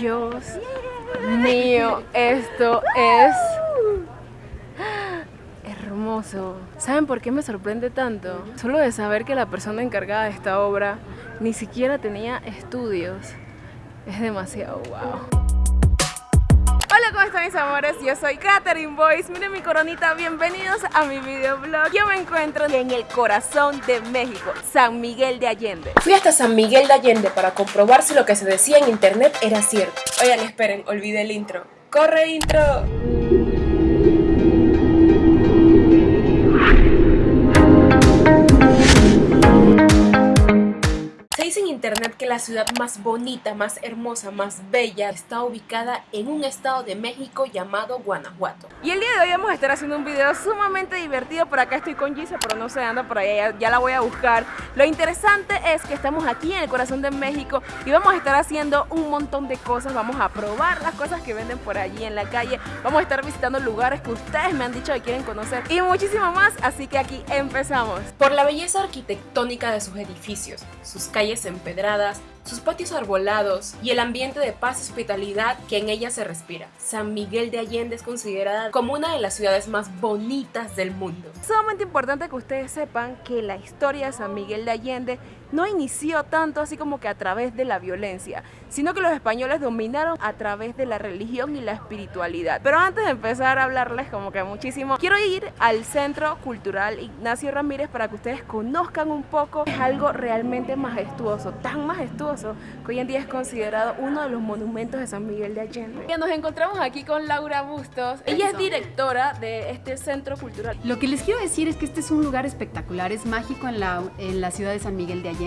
Dios mío, esto es hermoso. ¿Saben por qué me sorprende tanto? Solo de saber que la persona encargada de esta obra ni siquiera tenía estudios. Es demasiado wow. Hola, ¿cómo están mis amores? Yo soy Catherine Boyce, miren mi coronita, bienvenidos a mi videoblog. Yo me encuentro en el corazón de México, San Miguel de Allende. Fui hasta San Miguel de Allende para comprobar si lo que se decía en internet era cierto. Oigan, esperen, olvidé el intro. ¡Corre intro! Internet que la ciudad más bonita, más hermosa, más bella está ubicada en un estado de México llamado Guanajuato. Y el día de hoy vamos a estar haciendo un video sumamente divertido. Por acá estoy con Gisa, pero no sé, anda por allá, ya, la voy a buscar. Lo interesante es que estamos aquí en el corazón de México y vamos a estar haciendo un montón de cosas. Vamos a probar las cosas que venden por allí en la calle. Vamos a estar visitando lugares que ustedes me han dicho que quieren conocer y muchísimo más. Así que aquí empezamos. Por la belleza arquitectónica de sus edificios, sus calles empedradas, sus patios arbolados y el ambiente de paz y hospitalidad que en ella se respira. San Miguel de Allende es considerada como una de las ciudades más bonitas del mundo. Es sumamente importante que ustedes sepan que la historia de San Miguel de Allende no inició tanto así como que a través de la violencia, sino que los españoles dominaron a través de la religión y la espiritualidad. Pero antes de empezar a hablarles como que muchísimo, quiero ir al Centro Cultural Ignacio Ramírez para que ustedes conozcan un poco. Es algo realmente majestuoso, tan majestuoso que hoy en día es considerado uno de los monumentos de San Miguel de Allende. Y nos encontramos aquí con Laura Bustos. Ella es directora de este Centro Cultural. Lo que les quiero decir es que este es un lugar espectacular, es mágico en la, en la ciudad de San Miguel de Allende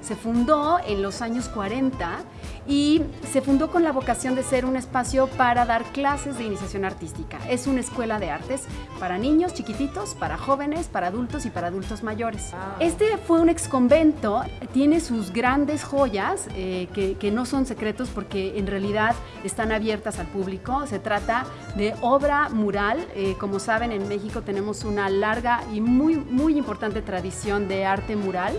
se fundó en los años 40 y se fundó con la vocación de ser un espacio para dar clases de iniciación artística. Es una escuela de artes para niños chiquititos, para jóvenes, para adultos y para adultos mayores. Ah. Este fue un ex convento, tiene sus grandes joyas eh, que, no son secretos porque en realidad están abiertas al público. Se trata de obra mural. Eh, como saben, en México tenemos una larga y muy, muy importante tradición de arte mural.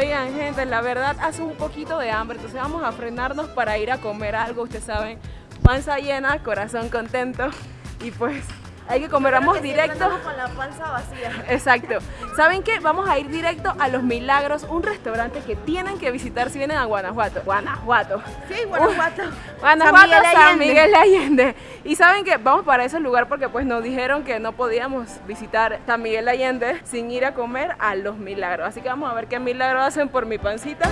Oigan, gente, la verdad hace un poquito de hambre, entonces vamos a frenarnos para ir a comer algo, ustedes saben, panza llena, corazón contento. Y pues hay que comer, vamos directo. con la panza vacía. Exacto. ¿Saben qué? Vamos a ir directo a Los Milagros, un restaurante que tienen que visitar si vienen a Guanajuato. Guanajuato. Sí, Guanajuato. Guanajuato, San Miguel, Allende. Y saben que vamos para ese lugar porque pues nos dijeron que no podíamos visitar San Miguel Allende sin ir a comer a Los Milagros. Así que vamos a ver qué milagros hacen por mi pancita.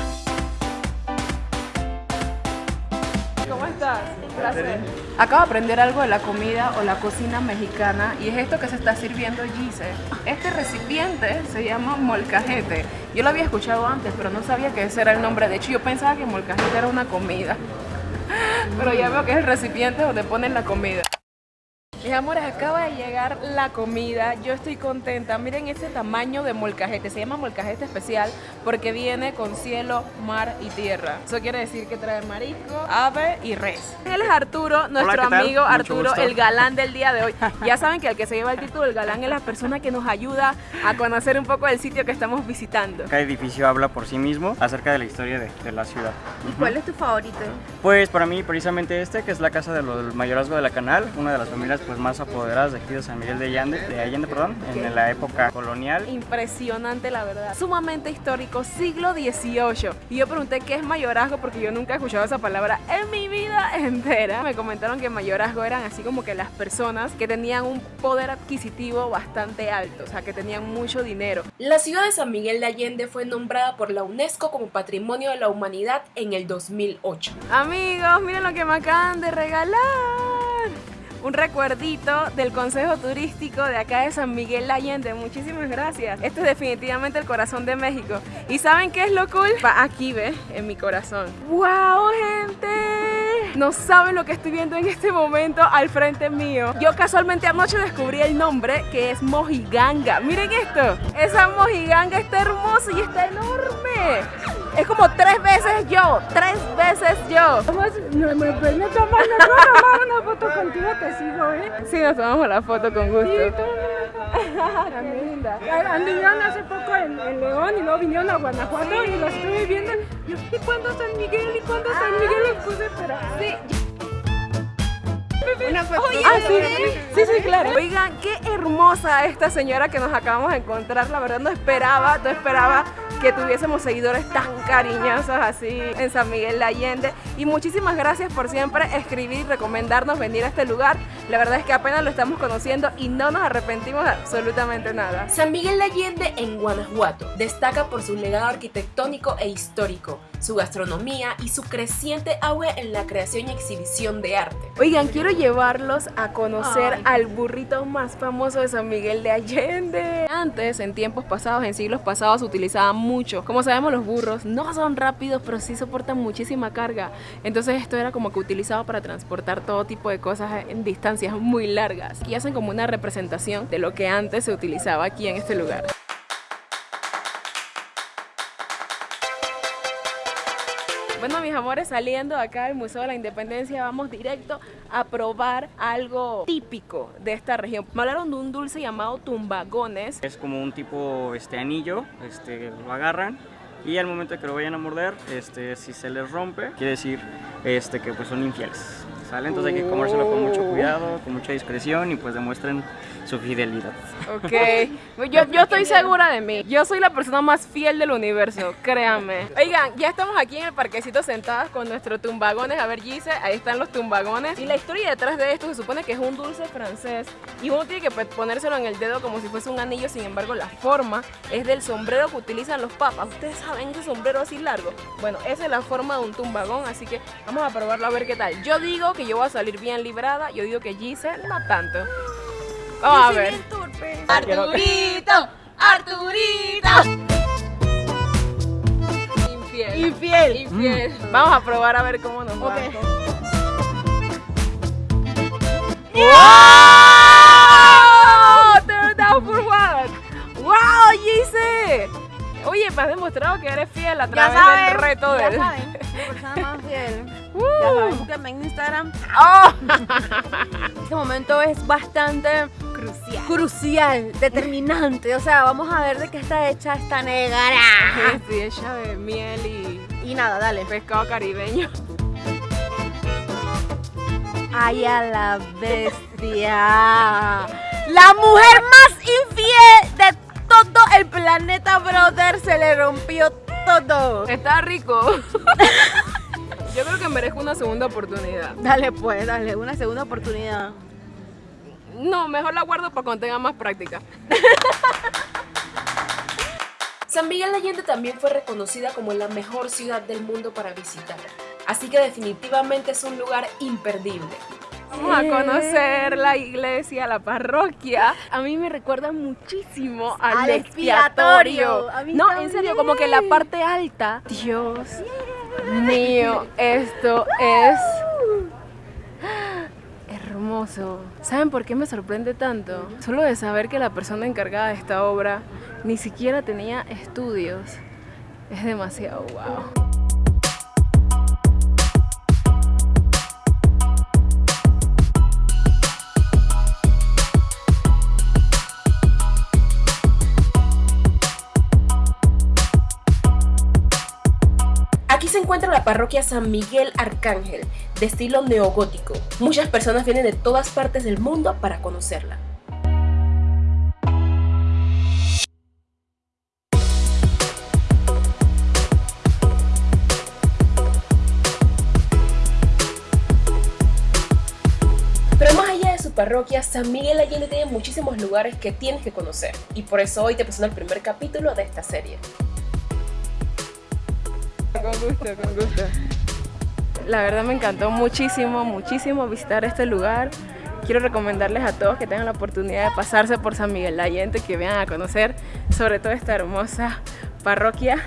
Acabo de aprender algo de la comida o la cocina mexicana y es esto que se está sirviendo Gise. Este recipiente se llama molcajete. Yo lo había escuchado antes, pero no sabía que ese era el nombre. De hecho, yo pensaba que molcajete era una comida. Pero ya veo que es el recipiente donde ponen la comida. Mis amores, acaba de llegar la comida, yo estoy contenta. Miren este tamaño de molcajete, se llama molcajete especial porque viene con cielo, mar y tierra. Eso quiere decir que trae marisco, ave y res. Él es Arturo, nuestro amigo Arturo, el galán del día de hoy. Ya saben que el que se lleva el título del galán es la persona que nos ayuda a conocer un poco del sitio que estamos visitando. Cada edificio habla por sí mismo acerca de la historia de, la ciudad. ¿Y cuál es tu favorito? Pues para mí precisamente este, que es la casa del mayorazgo de la Canal, una de las familias pues más apoderadas de aquí de San Miguel de Allende, de Allende perdón, en la época colonial. Impresionante la verdad, sumamente histórico, siglo XVIII. Y yo pregunté qué es mayorazgo porque yo nunca he escuchado esa palabra en mi vida entera. Me comentaron que mayorazgo eran así como que las personas que tenían un poder adquisitivo bastante alto, o sea que tenían mucho dinero. La ciudad de San Miguel de Allende fue nombrada por la UNESCO como Patrimonio de la Humanidad en el 2008. Amigos, miren lo que me acaban de regalar un recuerdito del Consejo Turístico de acá de San Miguel Allende. Muchísimas gracias. Este es definitivamente el corazón de México. ¿Y saben qué es lo cool? Va aquí, ve, en mi corazón. ¡Wow, gente! No saben lo que estoy viendo en este momento al frente mío. Yo casualmente anoche descubrí el nombre que es Mojiganga. Miren esto. Esa Mojiganga está hermosa y está enorme. Es como tres veces yo, tres veces yo. No me pueden tomar una foto contigo, te sigo, ¿eh? Sí, nos tomamos la foto con gusto. También linda. Anduvieron hace poco en, en León y luego vinieron a Guanajuato y los estuve viendo. Yo, ¿y cuándo San Miguel? ¿Y cuándo San Miguel? Los puse a esperar. Sí. Una foto. Ah, sí, sí, sí, claro. Oigan, qué hermosa esta señora que nos acabamos de encontrar. La verdad no esperaba, no esperaba que tuviésemos seguidores tan cariñosos así en San Miguel de Allende. Y muchísimas gracias por siempre escribir y recomendarnos venir a este lugar. La verdad es que apenas lo estamos conociendo y no nos arrepentimos de absolutamente nada. San Miguel de Allende en Guanajuato destaca por su legado arquitectónico e histórico, su gastronomía y su creciente auge en la creación y exhibición de arte. Oigan, quiero llevarlos a conocer Ay. al burrito más famoso de San Miguel de Allende. Antes, en tiempos pasados, en siglos pasados, se utilizaba mucho. Como sabemos, los burros no son rápidos, pero sí soportan muchísima carga. Entonces esto era como que utilizado para transportar todo tipo de cosas en distancias muy largas. Y hacen como una representación de lo que antes se utilizaba aquí en este lugar. Bueno, mis amores, saliendo acá del Museo de la Independencia, vamos directo a probar algo típico de esta región. Me hablaron de un dulce llamado tumbagones. Es como un tipo este anillo, este, lo agarran y al momento que lo vayan a morder, este, si se les rompe, quiere decir este, que pues son infieles. ¿Sale? Entonces hay que comérselo con mucho cuidado, con mucha discreción y pues demuestren su fidelidad. Ok, yo, yo estoy segura de mí. Yo soy la persona más fiel del universo, créanme. Oigan, ya estamos aquí en el parquecito sentadas con nuestros tumbagones. A ver, Gise, ahí están los tumbagones. Y la historia detrás de esto se supone que es un dulce francés y uno tiene que pues, ponérselo en el dedo como si fuese un anillo. Sin embargo, la forma es del sombrero que utilizan los papas. Ustedes saben ese sombrero así largo. Bueno, esa es la forma de un tumbagón, así que vamos a probarlo a ver qué tal. Yo digo que yo voy a salir bien librada. Yo digo que Gise no tanto. Vamos a ver. Arturito, Arturito. Infiel. Infiel. Infiel. Vamos a probar a ver cómo nos va. Ok. ¡Wow! Turn down for what? ¡Wow, Gise! Oye, me has demostrado que eres fiel a Ya través del reto ya del... saben, persona más fiel. Uh. Ya saben, búsquenme en Instagram. ¡Oh! Este momento es bastante crucial. Crucial, determinante. O sea, vamos a ver de qué está hecha esta negra. Sí, hecha de miel y Y nada, dale. pescado caribeño. Ay, a la bestia. La mujer más infiel de todo el planeta, brother. Se le rompió todo. Está rico. Yo creo que merezco una segunda oportunidad. Dale, pues, dale, una segunda oportunidad. No, mejor la guardo para cuando tenga más práctica. San Miguel de Allende también fue reconocida como la mejor ciudad del mundo para visitar, así que definitivamente es un lugar imperdible. Vamos a conocer la iglesia, la parroquia. A mí me recuerda muchísimo al, Al expiatorio. expiatorio. A mí no, en serio, como que la parte alta. Dios mío, esto es hermoso. ¿Saben por qué me sorprende tanto? Solo de saber que la persona encargada de esta obra ni siquiera tenía estudios. Es demasiado wow. Parroquia San Miguel Arcángel, de estilo neogótico. Muchas personas vienen de todas partes del mundo para conocerla. Pero más allá de su parroquia, San Miguel Allende tiene muchísimos lugares que tienes que conocer. Y por eso hoy te presento el primer capítulo de esta serie. Con gusto, con gusto. La verdad me encantó muchísimo, muchísimo visitar este lugar. Quiero recomendarles a todos que tengan la oportunidad de pasarse por San Miguel de Allende, que vayan a conocer sobre todo esta hermosa parroquia.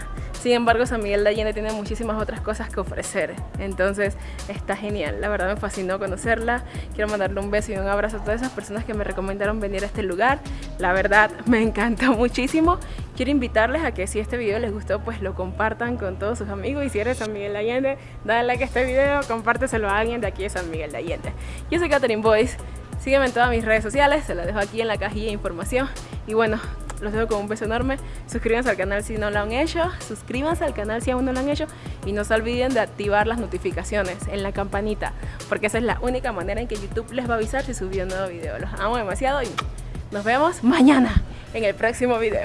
Sin embargo, San Miguel de Allende tiene muchísimas otras cosas que ofrecer. Entonces, está genial. La verdad me fascinó conocerla. Quiero mandarle un beso y un abrazo a todas esas personas que me recomendaron venir a este lugar. La verdad me encantó muchísimo. Quiero invitarles a que si este video les gustó, pues lo compartan con todos sus amigos. Y si eres San Miguel de Allende, dale like a este video, compárteselo a alguien de aquí de San Miguel de Allende. Yo soy Catherine Boyce. Sígueme en todas mis redes sociales, se las dejo aquí en la cajilla de información. Y bueno, los dejo con un beso enorme. Suscríbanse al canal si no lo han hecho. Suscríbanse al canal si aún no lo han hecho. Y no se olviden de activar las notificaciones en la campanita. Porque esa es la única manera en que YouTube les va a avisar si subió un nuevo video. Los amo demasiado y nos vemos mañana en el próximo video.